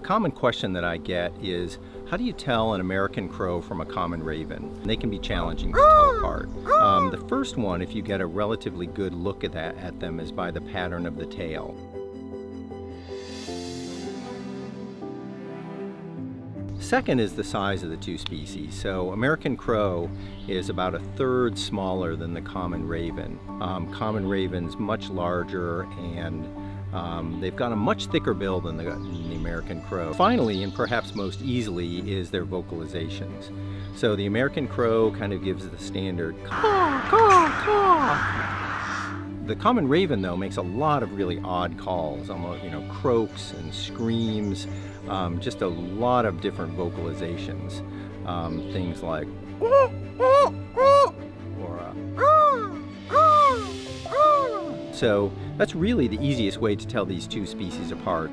common question that I get is, how do you tell an American crow from a common raven? They can be challenging to tell apart. Um, the first one, if you get a relatively good look at, that, at them, is by the pattern of the tail. Second is the size of the two species. So American crow is about a third smaller than the common raven. Um, common raven's much larger and um, they've got a much thicker bill than the, than the, American crow. Finally, and perhaps most easily, is their vocalizations. So the American crow kind of gives the standard caw, caw, caw. The common raven, though, makes a lot of really odd calls, almost, you know, croaks and screams, um, just a lot of different vocalizations. Um, things like so that's really the easiest way to tell these two species apart.